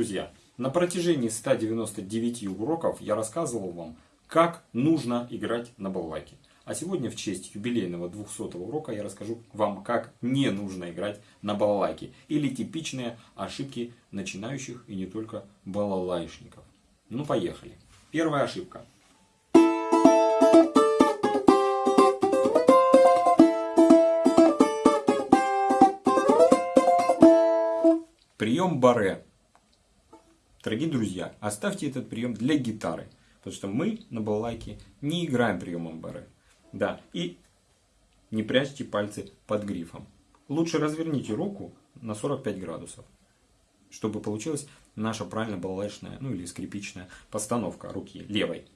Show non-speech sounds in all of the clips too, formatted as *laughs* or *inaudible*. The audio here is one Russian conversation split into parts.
друзья, на протяжении 199 уроков я рассказывал вам, как нужно играть на балалайке. А сегодня в честь юбилейного 200 урока я расскажу вам, как не нужно играть на балалайке. Или типичные ошибки начинающих и не только балалайшников. Ну поехали. Первая ошибка. Прием баре. Дорогие друзья, оставьте этот прием для гитары. Потому что мы на балалайке не играем приемом баре. Да, и не прячьте пальцы под грифом. Лучше разверните руку на 45 градусов, чтобы получилась наша правильно балалайшная, ну или скрипичная постановка руки левой.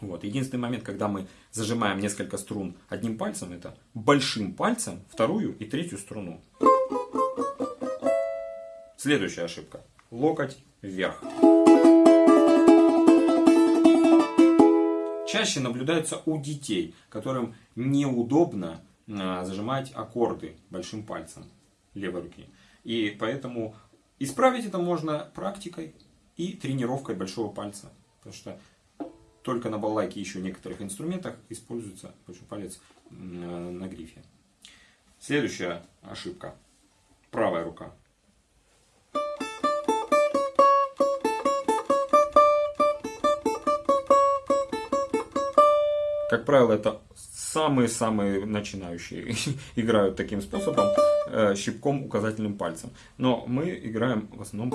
Вот. Единственный момент, когда мы зажимаем несколько струн одним пальцем, это большим пальцем вторую и третью струну. Следующая ошибка. Локоть вверх. Чаще наблюдается у детей, которым неудобно а, зажимать аккорды большим пальцем левой руки. И поэтому исправить это можно практикой и тренировкой большого пальца. Потому что только на балалайке и еще некоторых инструментах используется большой палец на грифе. Следующая ошибка. Правая рука. Как правило, это самые-самые начинающие *laughs* играют таким способом, э, щипком указательным пальцем. Но мы играем в основном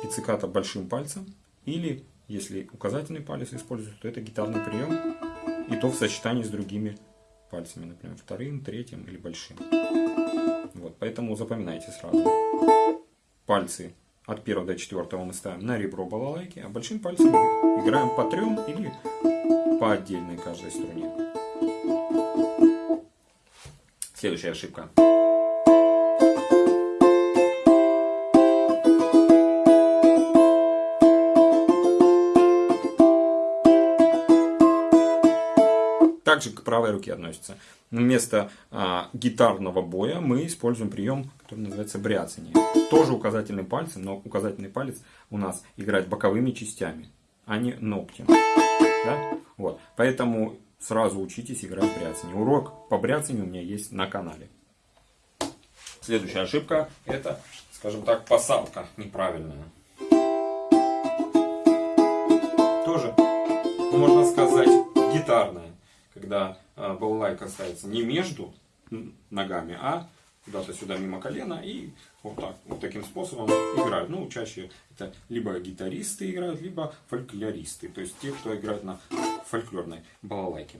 пицциката большим пальцем. Или, если указательный палец используется, то это гитарный прием. И то в сочетании с другими пальцами, например, вторым, третьим или большим. Вот, поэтому запоминайте сразу. Пальцы от первого до четвертого мы ставим на ребро балалайки, а большим пальцем играем по трем или по отдельной каждой струне. Следующая ошибка. Также к правой руке относится. Вместо а, гитарного боя мы используем прием, который называется бряцание. Тоже указательным пальцем, но указательный палец у нас играет боковыми частями, а не ногтем. Да? Вот. Поэтому сразу учитесь играть бряцание. Урок по бряцанию у меня есть на канале. Следующая ошибка это, скажем так, посадка неправильная. Тоже, можно сказать, гитарная. Когда балалайка ставится не между ногами, а куда-то сюда мимо колена и вот так, вот таким способом играют. Ну, чаще это либо гитаристы играют, либо фольклористы, то есть те, кто играет на фольклорной балалайке.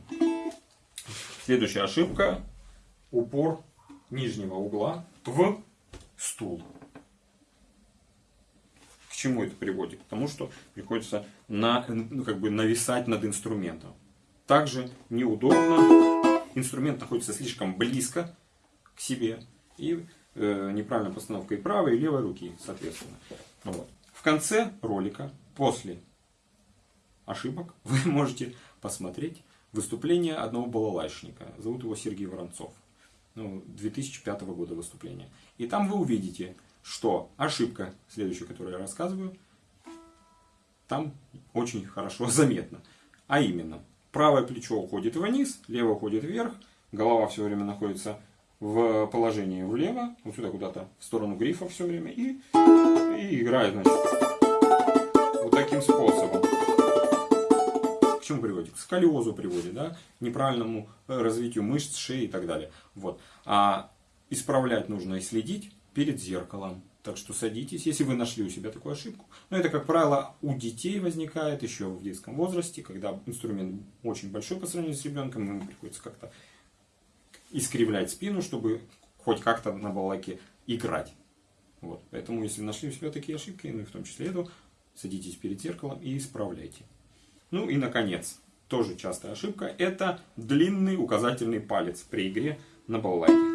Следующая ошибка. Упор нижнего угла в стул. К чему это приводит? К тому, что приходится на, ну, как бы нависать над инструментом. Также неудобно. Инструмент находится слишком близко к себе. И э, неправильная постановка и правой, и левой руки, соответственно. Вот. В конце ролика, после ошибок, *laughs* вы можете посмотреть выступление одного балалайшника. Зовут его Сергей Воронцов. Ну, 2005 года выступление. И там вы увидите, что ошибка, следующую, которую я рассказываю, там очень хорошо *laughs* заметна. А именно, правое плечо уходит вниз, левое уходит вверх, голова все время находится в положении влево, вот сюда куда-то, в сторону грифа все время, и, и играет, значит, вот таким способом. К чему приводит? К сколиозу приводит, да, неправильному э, развитию мышц, шеи и так далее. Вот. А исправлять нужно и следить перед зеркалом. Так что садитесь, если вы нашли у себя такую ошибку. Но это, как правило, у детей возникает еще в детском возрасте, когда инструмент очень большой по сравнению с ребенком, ему приходится как-то искривлять спину, чтобы хоть как-то на балалайке играть. Вот. Поэтому, если нашли у себя такие ошибки, ну и в том числе эту, садитесь перед зеркалом и исправляйте. Ну и, наконец, тоже частая ошибка, это длинный указательный палец при игре на балалайке.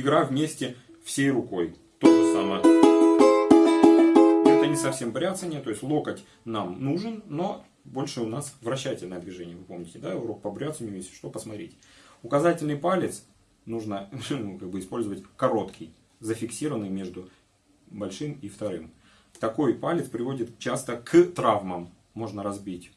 Игра вместе всей рукой. То же самое совсем бряцание, то есть локоть нам нужен, но больше у нас вращательное движение, вы помните, да, урок по бряцанию, если что, посмотрите. Указательный палец нужно *laughs* ну, как бы использовать короткий, зафиксированный между большим и вторым. Такой палец приводит часто к травмам. Можно разбить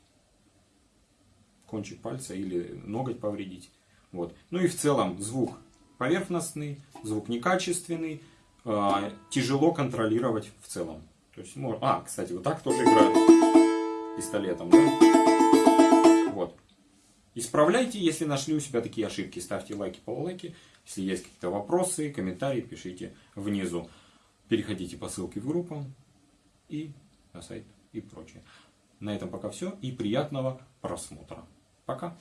кончик пальца или ноготь повредить. Вот. Ну и в целом звук поверхностный, звук некачественный, э, тяжело контролировать в целом. То есть, можно... А, кстати, вот так тоже играют пистолетом. Да? Вот. Исправляйте, если нашли у себя такие ошибки. Ставьте лайки, полулайки. Если есть какие-то вопросы, комментарии, пишите внизу. Переходите по ссылке в группу и на сайт и прочее. На этом пока все и приятного просмотра. Пока.